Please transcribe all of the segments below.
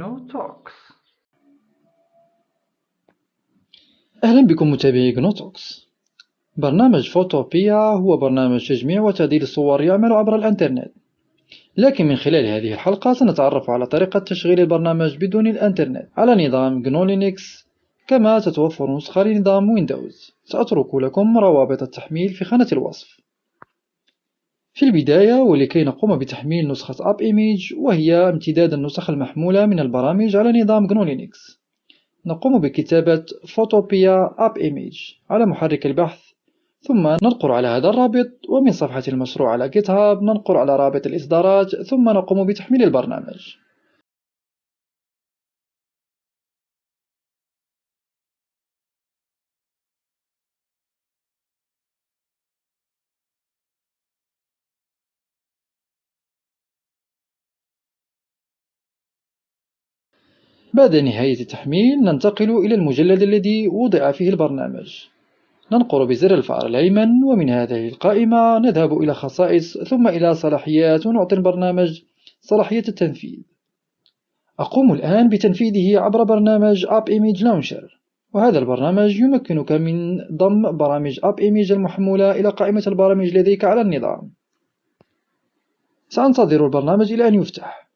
GNU Talks. أهلا بكم متابعي GNU Talks برنامج Photopea هو برنامج تجميع وتعديل الصور يعمل عبر الإنترنت. لكن من خلال هذه الحلقة سنتعرف على طريقة تشغيل البرنامج بدون الإنترنت على نظام GNU Linux كما تتوفر نسخة لنظام ويندوز سأترك لكم روابط التحميل في خانة الوصف. في البداية ولكي نقوم بتحميل نسخة AppImage وهي امتداد النسخ المحمولة من البرامج على نظام GNU Linux نقوم بكتابة فوتوبيا أب إيميج على محرك البحث ثم ننقر على هذا الرابط ومن صفحة المشروع على هاب ننقر على رابط الإصدارات ثم نقوم بتحميل البرنامج. بعد نهاية التحميل ننتقل إلى المجلد الذي وضع فيه البرنامج. ننقر بزر الفأر الأيمن ومن هذه القائمة نذهب إلى خصائص ثم إلى صلاحيات ونعطي البرنامج صلاحية التنفيذ. أقوم الآن بتنفيذه عبر برنامج App Image Launcher. وهذا البرنامج يمكنك من ضم برامج App Image المحمولة إلى قائمة البرامج لديك على النظام. سأنتظر البرنامج إلى أن يفتح.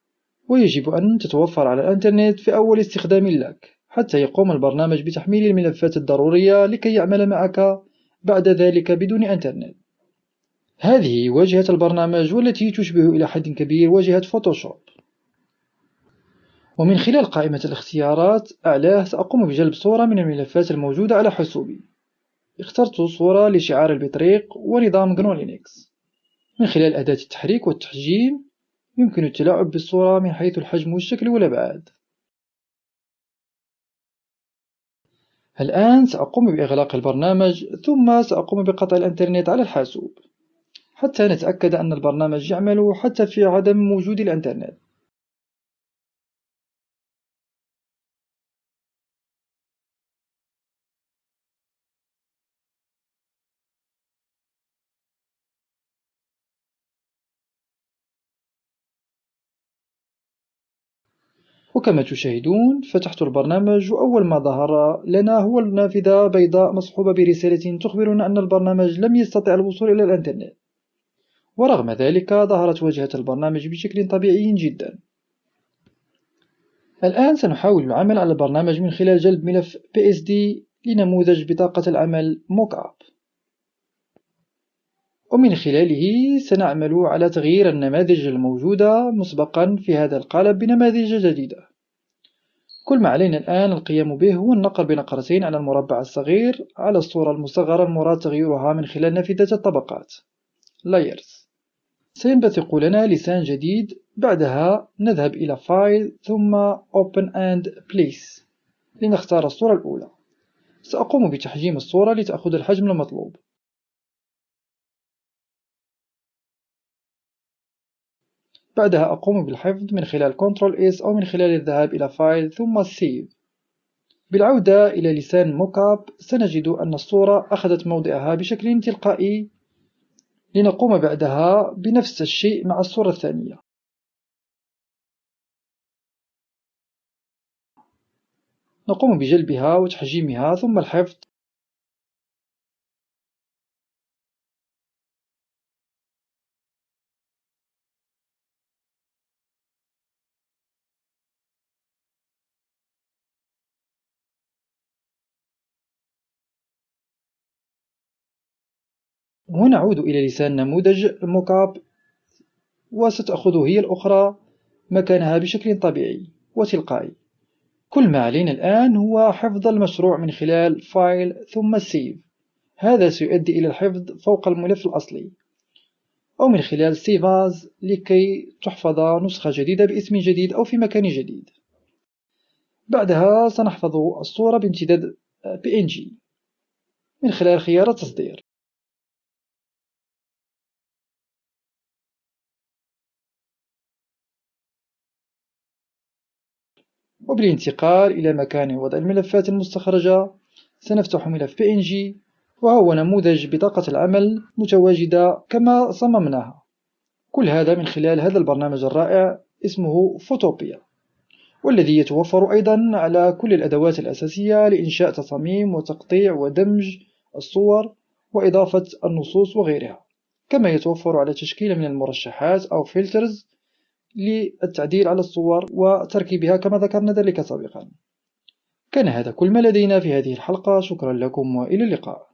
ويجب أن تتوفر على الإنترنت في أول استخدام لك حتى يقوم البرنامج بتحميل الملفات الضرورية لكي يعمل معك بعد ذلك بدون إنترنت. هذه واجهة البرنامج والتي تشبه إلى حد كبير واجهة فوتوشوب. ومن خلال قائمة الاختيارات أعلاه سأقوم بجلب صورة من الملفات الموجودة على حاسوبي. اخترت صورة لشعار البطريق ونظام GNU Linux من خلال أداة التحريك والتحجيم يمكن التلاعب بالصورة من حيث الحجم والشكل والأبعاد الآن سأقوم بإغلاق البرنامج ثم سأقوم بقطع الإنترنت على الحاسوب. حتى نتأكد أن البرنامج يعمل حتى في عدم وجود الإنترنت. وكما تشاهدون فتحت البرنامج وأول ما ظهر لنا هو النافذة بيضاء مصحوبة برسالة تخبرنا أن البرنامج لم يستطع الوصول إلى الإنترنت. ورغم ذلك ظهرت واجهة البرنامج بشكل طبيعي جدا. الآن سنحاول العمل على البرنامج من خلال جلب ملف PSD لنموذج بطاقة العمل أب. ومن خلاله سنعمل على تغيير النماذج الموجودة مسبقا في هذا القالب بنماذج جديدة. كل ما علينا الآن القيام به هو النقر بنقرتين على المربع الصغير على الصورة المصغرة المراد تغييرها من خلال نافذة الطبقات. Layers. سينبثق لنا لسان جديد. بعدها نذهب إلى File ثم Open and Place. لنختار الصورة الأولى. سأقوم بتحجيم الصورة لتأخذ الحجم المطلوب. بعدها أقوم بالحفظ من خلال Ctrl S أو من خلال الذهاب إلى فايل ثم Save بالعودة إلى لسان موكاب سنجد أن الصورة أخذت موضعها بشكل تلقائي لنقوم بعدها بنفس الشيء مع الصورة الثانية. نقوم بجلبها وتحجيمها ثم الحفظ ونعود إلى لسان نموذج ال mockup وستأخذ هي الأخرى مكانها بشكل طبيعي وتلقائي. كل ما علينا الآن هو حفظ المشروع من خلال File ثم Save. هذا سيؤدي إلى الحفظ فوق الملف الأصلي. أو من خلال Save as لكي تحفظ نسخة جديدة باسم جديد أو في مكان جديد. بعدها سنحفظ الصورة بامتداد PNG من خلال خيار التصدير وبالانتقال إلى مكان وضع الملفات المستخرجة سنفتح ملف PNG وهو نموذج بطاقة العمل متواجدة كما صممناها. كل هذا من خلال هذا البرنامج الرائع اسمه فوتوبيا والذي يتوفر أيضا على كل الأدوات الأساسية لإنشاء تصاميم وتقطيع ودمج الصور وإضافة النصوص وغيرها كما يتوفر على تشكيل من المرشحات أو فلترز للتعديل على الصور وتركيبها كما ذكرنا ذلك سابقا. كان هذا كل ما لدينا في هذه الحلقة. شكرا لكم وإلى اللقاء.